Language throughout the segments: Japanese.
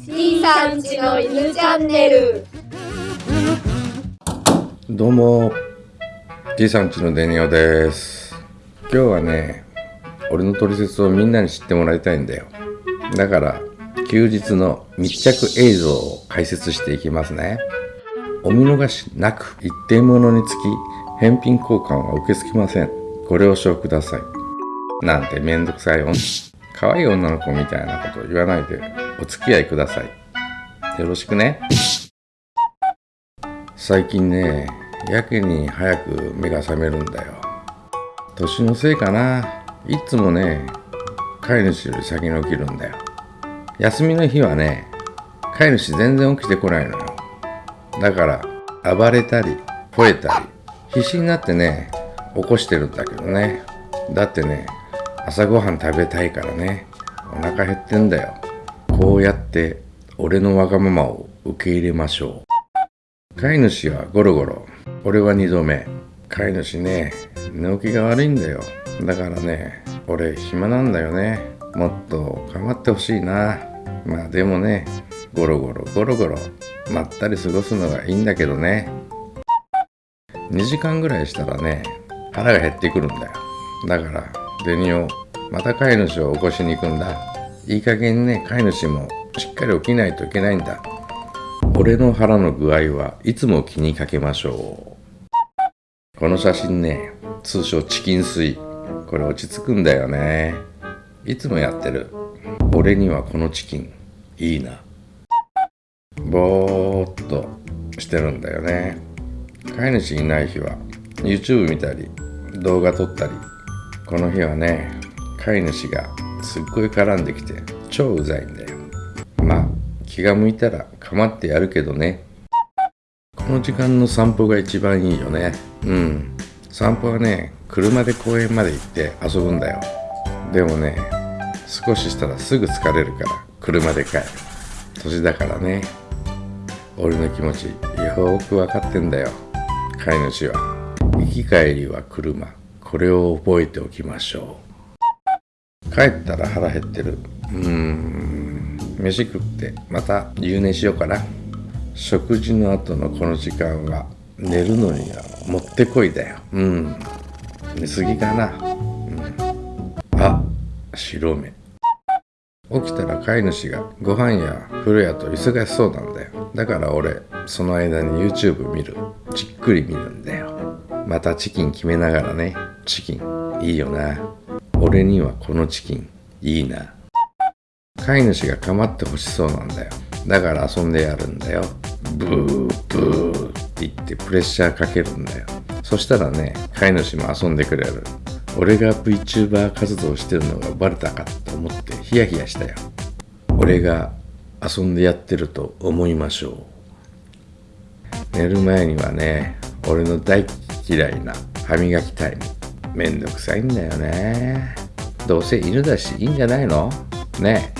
C さんちの犬チャンネル。どうも。T さんちのデニオです。今日はね俺の取説をみんなに知ってもらいたいんだよ。だから休日の密着映像を解説していきますね。お見逃しなく一定ものにつき返品交換は受け付けません。ご了承ください。なんてめんどくさい女。可愛い女の子みたいなこと言わないで。お付き合いください。よろしくね。最近ねやけに早く目が覚めるんだよ。年のせいかな。いつもね飼い主より先に起きるんだよ。休みの日はね飼い主全然起きてこないのよ。だから暴れたり吠えたり必死になってね起こしてるんだけどね。だってね朝ごはん食べたいからねお腹減ってんだよ。こうやって俺のわがままを受け入れましょう。飼い主はゴロゴロ。俺は2度目。飼い主ね寝起きが悪いんだよ。だからね俺暇なんだよね。もっと構ってほしいな。まあでもねゴロゴロゴロゴロまったり過ごすのがいいんだけどね。2時間ぐらいしたらね腹が減ってくるんだよ。だからデニオまた飼い主を起こしに行くんだ。いい加減ね飼い主もしっかり起きないといけないんだ。俺の腹の具合はいつも気にかけましょう。この写真ね通称チキン水。これ落ち着くんだよね。いつもやってる。俺にはこのチキンいいな。ぼーっとしてるんだよね。飼い主いない日は YouTube 見たり動画撮ったり。この日はね飼い主がすっごい絡んできて超うざいんだよ。まあ気が向いたら構ってやるけどね。この時間の散歩が一番いいよね。うん。散歩はね車で公園まで行って遊ぶんだよ。でもね少ししたらすぐ疲れるから車で帰る。年だからね。俺の気持ちよく分かってんだよ。飼い主は。行き帰りは車。これを覚えておきましょう。帰ったら腹減ってる。うーん。飯食ってまた夕寝しようかな。食事の後のこの時間は寝るのにはもってこいだよ。うん。寝すぎかな、うん、あ白目。起きたら飼い主がご飯や風呂やと忙しそうなんだよ。だから俺その間に YouTube 見る。じっくり見るんだよ。またチキン決めながらね。チキン。いいよな俺にはこのチキンいいな。飼い主が構ってほしそうなんだよ。だから遊んでやるんだよ。ブーブーって言ってプレッシャーかけるんだよ。そしたらね飼い主も遊んでくれる。俺が VTuber 活動してるのがバレたかと思ってヒヤヒヤしたよ。俺が遊んでやってると思いましょう。寝る前にはね俺の大嫌いな歯磨きタイム。めんどくさいんだよね。どうせ犬だしいいんじゃないの？ね。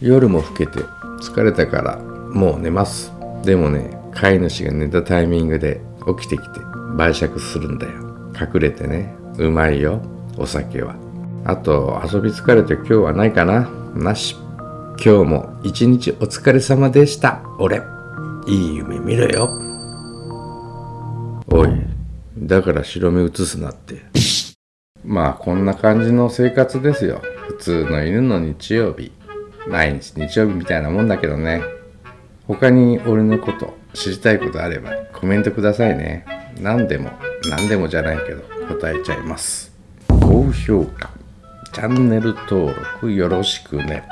夜も更けて疲れたからもう寝ます。でもね飼い主が寝たタイミングで起きてきて晩酌するんだよ。隠れてね。うまいよお酒は。あと遊び疲れて今日はないかな？なし。今日も一日お疲れ様でした。俺。いい夢見ろよ。だから白目映すなって。まあこんな感じの生活ですよ。普通の犬の日曜日。毎日日曜日みたいなもんだけどね。他に俺のこと知りたいことあればコメントくださいね。何でも何でもじゃないけど答えちゃいます。高評価。チャンネル登録よろしくね。